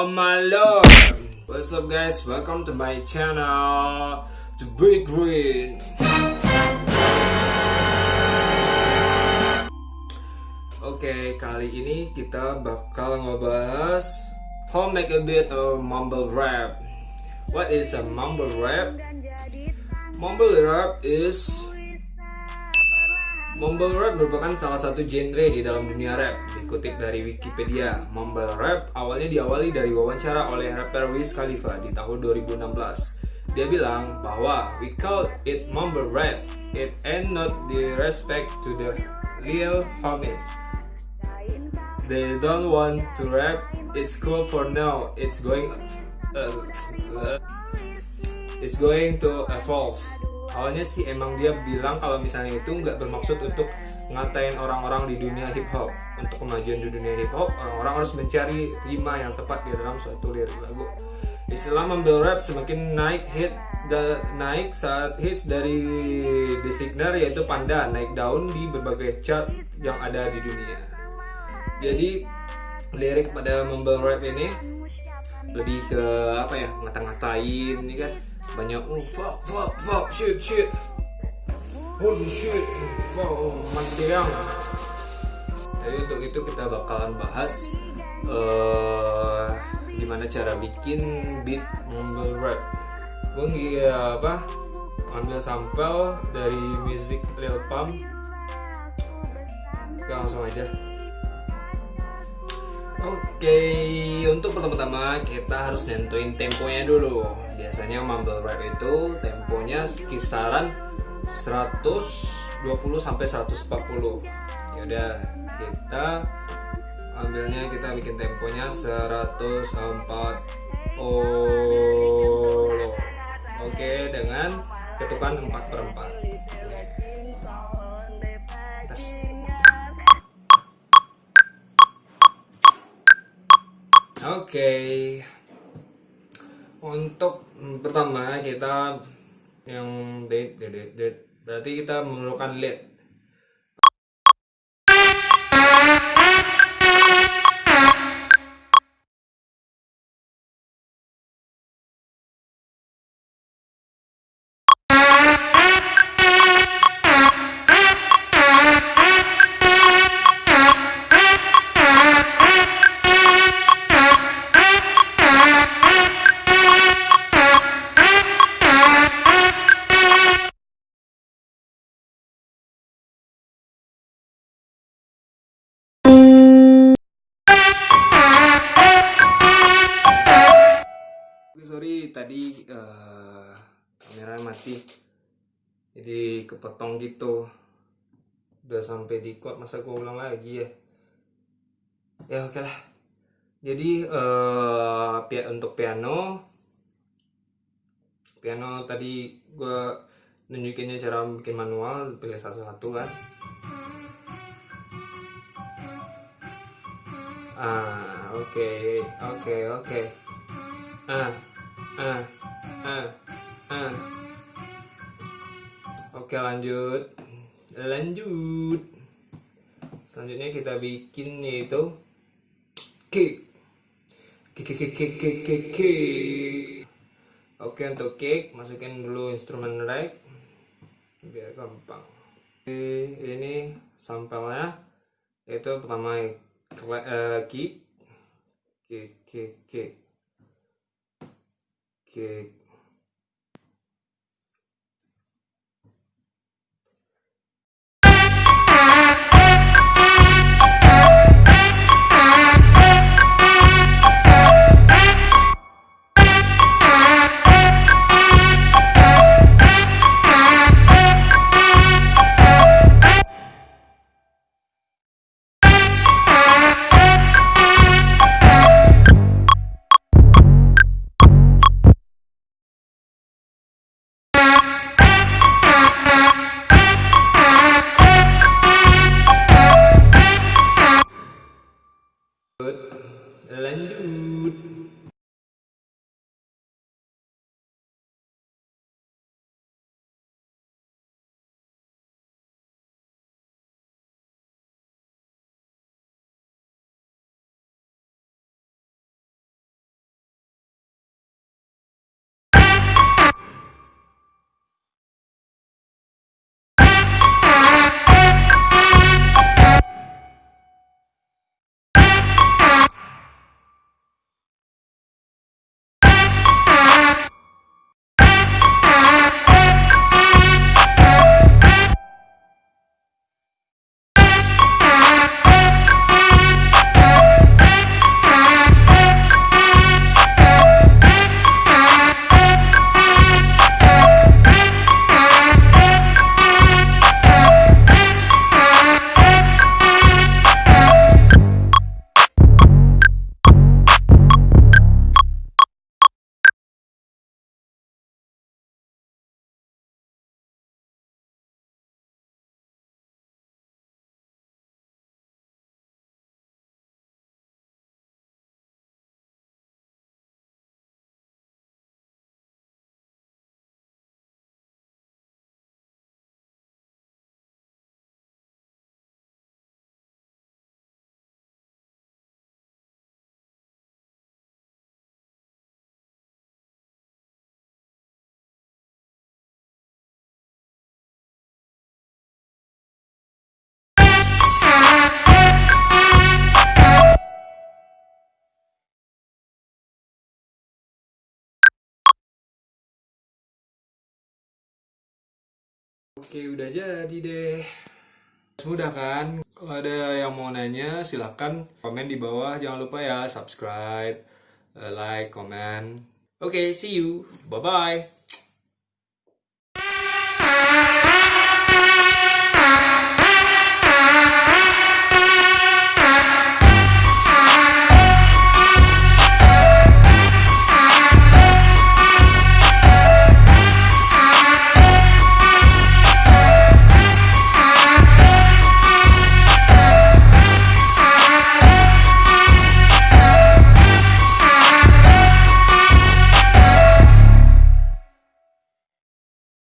Oh my lord! What's up guys? Welcome to my channel To Break Green Oke, kali ini kita bakal ngebahas How make a bit of mumble rap What is a mumble rap? Mumble rap is Mumble rap merupakan salah satu genre di dalam dunia rap. Dikutip dari Wikipedia, mumble rap awalnya diawali dari wawancara oleh rapper Wiz Khalifa di tahun 2016. Dia bilang bahwa we call it mumble rap. It ain't not the respect to the real homies. They don't want to rap. It's cool for now. It's going uh, uh, it's going to evolve awalnya sih emang dia bilang kalau misalnya itu nggak bermaksud untuk ngatain orang-orang di dunia hip hop untuk kemajuan di dunia hip hop orang-orang harus mencari rima yang tepat di dalam suatu lirik lagu. Istilah mumble rap semakin naik hit da, naik saat hits dari The Signal yaitu Panda naik daun di berbagai chart yang ada di dunia. Jadi lirik pada mumble rap ini lebih ke apa ya ngata-ngatain ini kan banyak oh fuck fuck fuck shit shit. Holy shit fuck oh, mantiang jadi untuk itu kita bakalan bahas uh, gimana cara bikin beat mumble rap. Gue ya apa ambil sampel dari music Lil Pump. Oke, langsung aja. Oke, untuk pertama-tama kita harus nentuin temponya dulu. Biasanya mumble rap itu temponya kisaran 120 sampai 140. Ya udah, kita ambilnya kita bikin temponya 140. Oke, dengan ketukan 4 per 4. Oke. Okay. Untuk pertama kita yang date, date, date, berarti kita memerlukan lead. Tadi uh, kamera mati. Jadi kepotong gitu. Udah sampai di quote masa gue ulang lagi ya? Ya oke okay lah. Jadi uh, untuk piano piano tadi gue nunjukinnya cara bikin manual pilih satu-satu kan? Ah oke okay, oke okay, oke. Okay. ah ah ah ah oke lanjut. Lanjut. Selanjutnya kita bikin yaitu kick kick kick kick kick kick oke untuk kick masukin dulu instrumen rag biar gampang. Oke ini sampelnya. Itu pertama kick kick kick kick que Oke, udah jadi deh. Mudah kan? Kalau ada yang mau nanya, silahkan komen di bawah. Jangan lupa ya, subscribe, eh, like, komen. Oke, see you. Bye-bye.